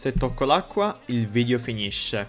Se tocco l'acqua, il video finisce.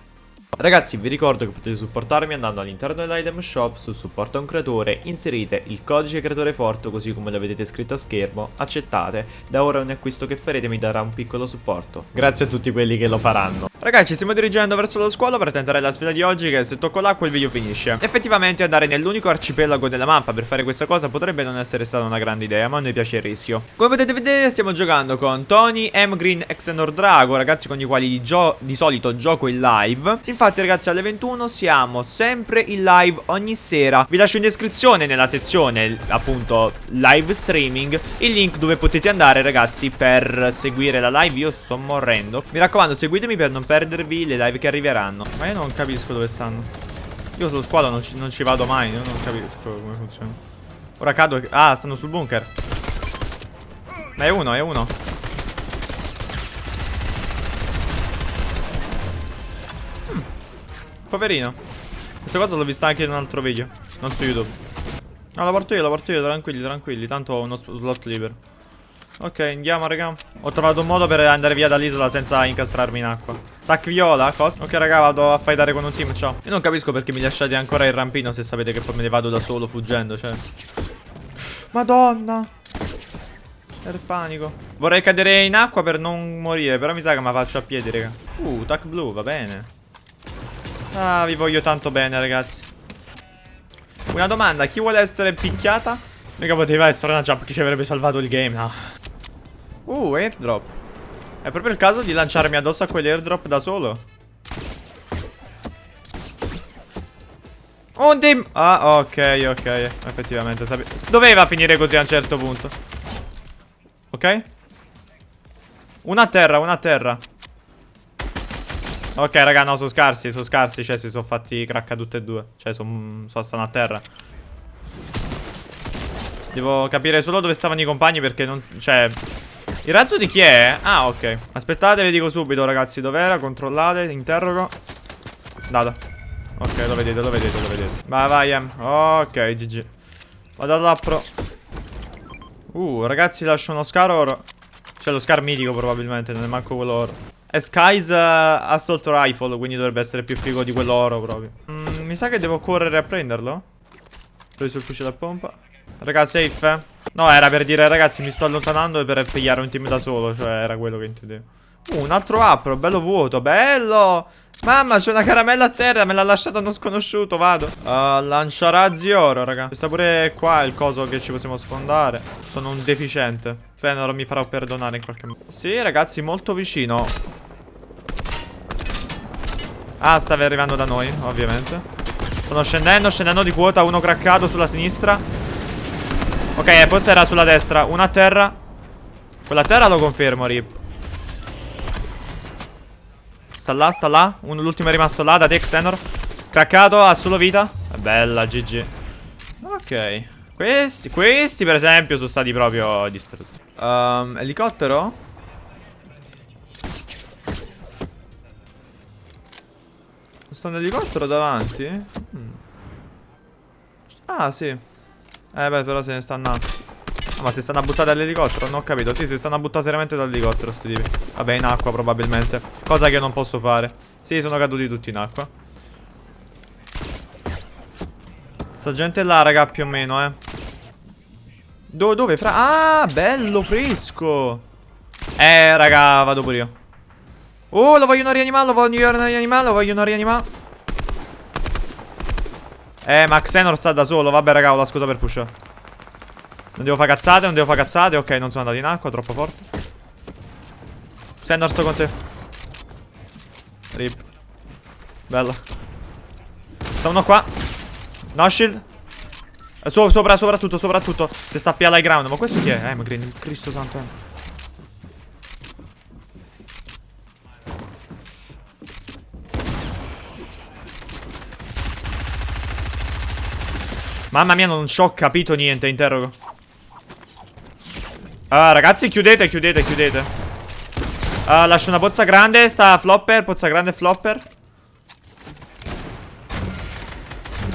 Ragazzi vi ricordo che potete supportarmi andando all'interno dell'item shop su supporto a un creatore, inserite il codice creatore forte così come lo vedete scritto a schermo, accettate, da ora ogni acquisto che farete mi darà un piccolo supporto. Grazie a tutti quelli che lo faranno. Ragazzi ci stiamo dirigendo verso la scuola per tentare la sfida di oggi che se tocco l'acqua il video finisce. Effettivamente andare nell'unico arcipelago della mappa per fare questa cosa potrebbe non essere stata una grande idea ma a noi piace il rischio. Come potete vedere stiamo giocando con Tony, M Green Xenor Drago, ragazzi con i quali di, di solito gioco in live. Infatti ragazzi alle 21 siamo sempre in live ogni sera Vi lascio in descrizione nella sezione appunto live streaming Il link dove potete andare ragazzi per seguire la live Io sto morrendo Mi raccomando seguitemi per non perdervi le live che arriveranno Ma io non capisco dove stanno Io sullo squadra non ci, non ci vado mai Io non capisco come funziona Ora cado Ah stanno sul bunker Ma è uno è uno Poverino. Questa cosa l'ho vista anche in un altro video. Non su YouTube. No, la porto io, la porto io, tranquilli, tranquilli. Tanto ho uno slot libero. Ok, andiamo, raga. Ho trovato un modo per andare via dall'isola senza incastrarmi in acqua. Tac viola, cosa? Ok, raga, vado a fightare con un team, ciao. Io non capisco perché mi lasciate ancora il rampino se sapete che poi me ne vado da solo fuggendo, cioè. Madonna. Era panico. Vorrei cadere in acqua per non morire, però mi sa che me la faccio a piedi, raga. Uh, tac blu, va bene. Ah, vi voglio tanto bene, ragazzi. Una domanda, chi vuole essere picchiata? Mica poteva essere una jump che ci avrebbe salvato il game, no. Uh, airdrop. È proprio il caso di lanciarmi addosso a quell'airdrop da solo? Un team! Ah, ok, ok. Effettivamente, doveva finire così a un certo punto. Ok? Una a terra, una a terra. Ok, raga, no, sono scarsi, sono scarsi. Cioè, si sono fatti cracca tutte e due. Cioè, sono so, stanno a terra. Devo capire solo dove stavano i compagni perché non... Cioè... Il razzo di chi è? Ah, ok. Aspettate, vi dico subito, ragazzi, dov'era? Controllate, interrogo. Data. Ok, lo vedete, lo vedete, lo vedete. Vai, vai, Em. Ok, GG. Vado all'appro. Uh, ragazzi, lascio uno scar oro. Cioè, lo scar mitico, probabilmente, non è manco quello oro. È Sky's uh, Assault Rifle, quindi dovrebbe essere più figo di quello oro proprio. Mm, mi sa che devo correre a prenderlo. Preso il fucile a pompa. Raga, safe, eh? No, era per dire, ragazzi, mi sto allontanando per pigliare un team da solo. Cioè, era quello che intendevo. Uh, un altro apro, bello vuoto, bello! Mamma, c'è una caramella a terra, me l'ha lasciata uno sconosciuto, vado. Uh, lanciarazzi oro, raga. Sta pure qua il coso che ci possiamo sfondare. Sono un deficiente. Se no, mi farò perdonare in qualche modo. Sì, ragazzi, molto vicino. Ah, stava arrivando da noi, ovviamente. Stanno scendendo, scendendo di quota. Uno craccato sulla sinistra. Ok, forse era sulla destra. Uno a terra. Quella a terra lo confermo, Rip. Sta là, sta là. L'ultimo è rimasto là, da te, Xenor. Craccato, ha solo vita. Bella, GG. Ok. Questi, questi per esempio, sono stati proprio distrutti. Um, elicottero? Sto un elicottero davanti? Hmm. Ah, sì. Eh beh, però se ne stanno... Ah, ma si stanno a buttare dall'elicottero? Non ho capito. Sì, si stanno a buttare seriamente dall'elicottero sti tipi. Vabbè, in acqua probabilmente. Cosa che non posso fare. Sì, sono caduti tutti in acqua. Sta gente là, raga, più o meno, eh. Do dove? Fra... Ah, bello, fresco. Eh, raga, vado pure io. Oh, lo vogliono rianimare, lo vogliono rianimare, lo vogliono rianimare. Eh, ma Xenor sta da solo. Vabbè, raga, ho la scusa per push. Non devo fare cazzate, non devo fare cazzate. Ok, non sono andato in acqua, troppo forte. Xenor, sto con te. Rip. Bello. Sta uno qua. No shield. Eh, so sopra, soprattutto, soprattutto. Si sta più alla ground. Ma questo chi è? Eh, ma Cristo santo. Eh. Mamma mia, non ci ho capito niente, interrogo. Uh, ragazzi, chiudete, chiudete, chiudete. Uh, lascio una pozza grande, sta flopper, pozza grande flopper.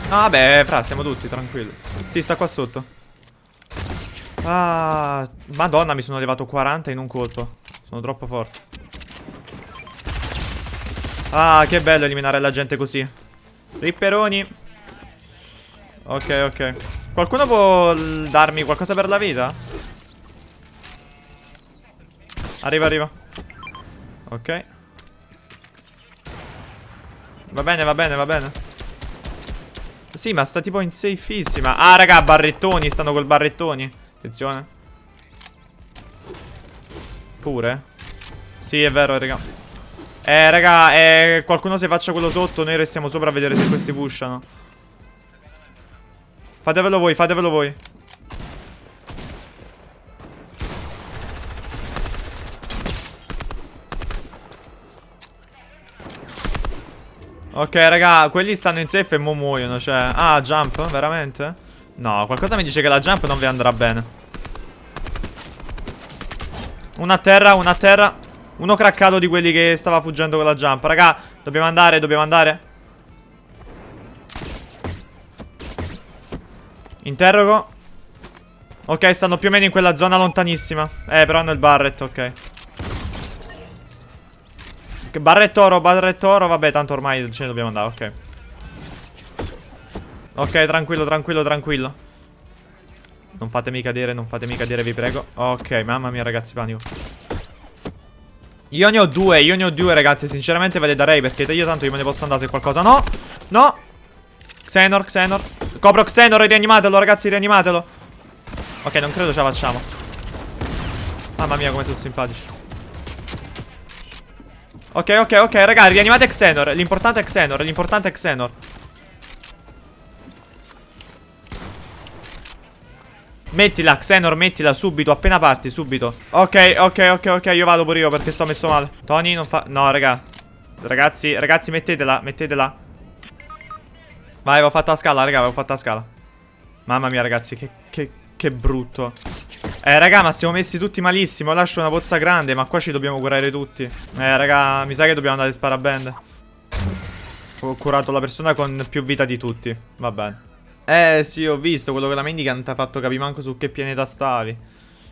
No, vabbè, fra, siamo tutti, tranquilli. Sì, sta qua sotto. Ah, madonna, mi sono levato 40 in un colpo. Sono troppo forte. Ah, che bello eliminare la gente così. Ripperoni. Ok, ok. Qualcuno può darmi qualcosa per la vita? Arriva, arriva. Ok. Va bene, va bene, va bene. Sì, ma sta tipo in safeissima. Ah, raga, barrettoni. Stanno col barrettoni. Attenzione. Pure? Sì, è vero, raga. Eh, raga, eh, qualcuno se faccia quello sotto. Noi restiamo sopra a vedere se questi pushano. Fatevelo voi, fatevelo voi. Ok, raga, quelli stanno in safe e mo muoiono, cioè... Ah, jump? Veramente? No, qualcosa mi dice che la jump non vi andrà bene. Una terra, una terra. Uno craccato di quelli che stava fuggendo con la jump. Raga, dobbiamo andare, dobbiamo andare. Interrogo. Ok, stanno più o meno in quella zona lontanissima. Eh, però hanno il barret, ok. Barretto oro, barretto oro. Vabbè, tanto ormai ce ne dobbiamo andare, ok. Ok, tranquillo, tranquillo, tranquillo. Non fatemi cadere, non fatemi cadere, vi prego. Ok, mamma mia, ragazzi, panico. Io ne ho due, io ne ho due, ragazzi. Sinceramente ve le darei perché io tanto io me ne posso andare se qualcosa. No, no. Xenor, Xenor. Copro Xenor, rianimatelo, ragazzi, rianimatelo. Ok, non credo ce la facciamo. Mamma mia, come sono simpatici. Ok, ok, ok, raga, rianimate Xenor L'importante è Xenor, l'importante è Xenor Mettila, Xenor, mettila subito, appena parti, subito Ok, ok, ok, ok, io vado pure io perché sto messo male Tony non fa... No, raga Ragazzi, ragazzi, mettetela, mettetela Vai, avevo fatto la scala, raga, avevo fatto la scala. Mamma mia, ragazzi, che, che, che brutto. Eh raga ma siamo messi tutti malissimo. Lascio una pozza grande ma qua ci dobbiamo curare tutti. Eh raga mi sa che dobbiamo andare a sparabende Ho curato la persona con più vita di tutti. Va bene. Eh sì ho visto quello che la mendicant ha fatto capire manco su che pianeta stavi.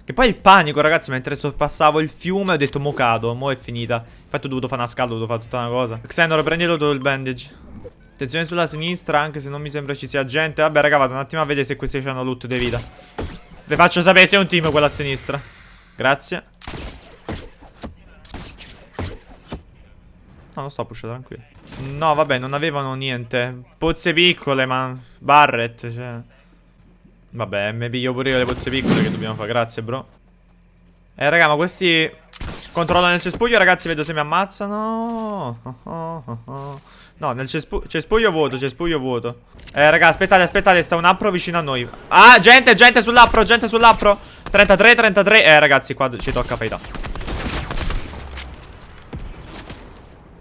Che poi il panico ragazzi mentre sorpassavo il fiume ho detto mo cado Mo è finita. Infatti ho dovuto fare una scala ho dovuto fare tutta una cosa. Xenor prendi tutto il bandage Attenzione sulla sinistra anche se non mi sembra ci sia gente Vabbè raga vado un attimo a vedere se questi hanno loot di vita vi faccio sapere se è un team quello a sinistra. Grazie. No, non sto pushando, tranquillo. No, vabbè, non avevano niente. Pozze piccole, ma... Barret, cioè... Vabbè, mi piglio pure io le pozze piccole che dobbiamo fare. Grazie, bro. Eh, raga, ma questi... Controllano il cespuglio, ragazzi, vedo se mi ammazzano. Oh, oh, oh, oh. No, nel cespu cespuglio vuoto, cespuglio vuoto. Eh, raga, aspettate, aspettate, sta un appro vicino a noi. Ah, gente, gente sull'appro, gente sull'appro. 33, 33. Eh, ragazzi, qua ci tocca faida.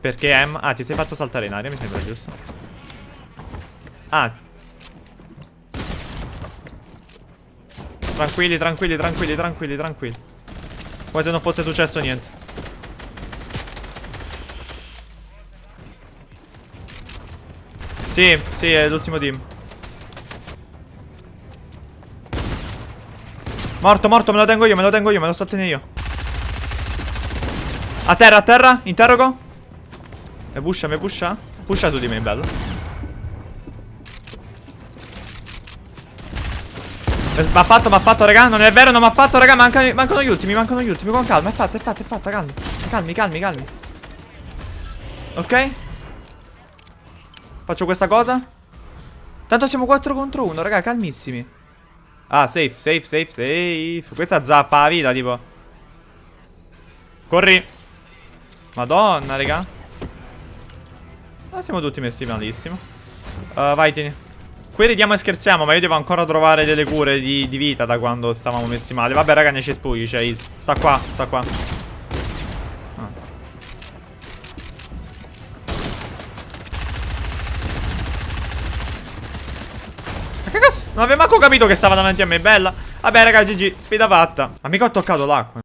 Perché M? Ah, ti sei fatto saltare in aria, mi sembra giusto. Ah. Tranquilli, tranquilli, tranquilli, tranquilli, tranquilli. Come se non fosse successo niente. Sì, sì, è l'ultimo team. Morto, morto, me lo tengo io, me lo tengo io, me lo sto a tenere io. A terra, a terra, interrogo. Mi pusha, mi pusha. Pusha su di me, bello. Mi ha fatto, mi ha fatto, raga. Non è vero, non mi ha fatto, raga. Mancano, mancano gli ultimi, mancano gli ultimi. Con calma, è fatta, è fatta, è fatta, calmi. Calmi, calmi, calmi. Ok. Faccio questa cosa? Tanto siamo 4 contro 1, raga, calmissimi. Ah, safe, safe, safe, safe. Questa zappa la vita, tipo. Corri. Madonna, raga. Ah, siamo tutti messi malissimo. Uh, Vai, tieni. Qui ridiamo e scherziamo, ma io devo ancora trovare delle cure di, di vita da quando stavamo messi male. Vabbè, raga, ne cespugli, cioè, easy. Sta qua, sta qua Non avevo manco capito che stava davanti a me, bella. Vabbè raga, GG, sfida fatta. Ma mica ho toccato l'acqua